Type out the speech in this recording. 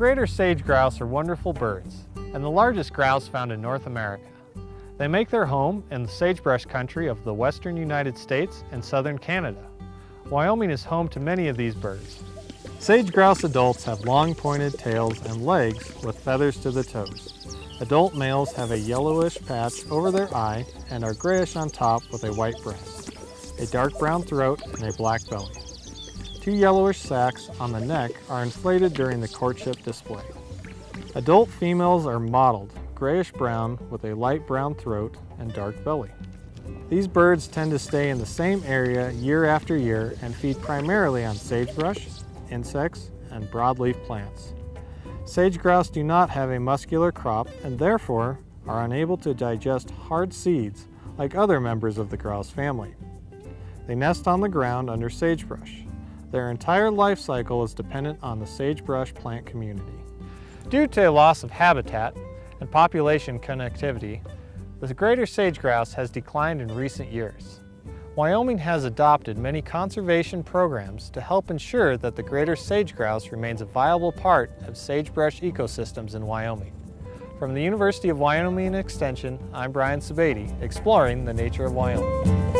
greater sage grouse are wonderful birds and the largest grouse found in North America. They make their home in the sagebrush country of the western United States and southern Canada. Wyoming is home to many of these birds. Sage grouse adults have long pointed tails and legs with feathers to the toes. Adult males have a yellowish patch over their eye and are grayish on top with a white breast, a dark brown throat, and a black belly. Two yellowish sacs on the neck are inflated during the courtship display. Adult females are mottled, grayish-brown with a light brown throat and dark belly. These birds tend to stay in the same area year after year and feed primarily on sagebrush, insects, and broadleaf plants. Sage grouse do not have a muscular crop and therefore are unable to digest hard seeds like other members of the grouse family. They nest on the ground under sagebrush. Their entire life cycle is dependent on the sagebrush plant community. Due to a loss of habitat and population connectivity, the greater sage grouse has declined in recent years. Wyoming has adopted many conservation programs to help ensure that the greater sage grouse remains a viable part of sagebrush ecosystems in Wyoming. From the University of Wyoming Extension, I'm Brian Sebade, exploring the nature of Wyoming.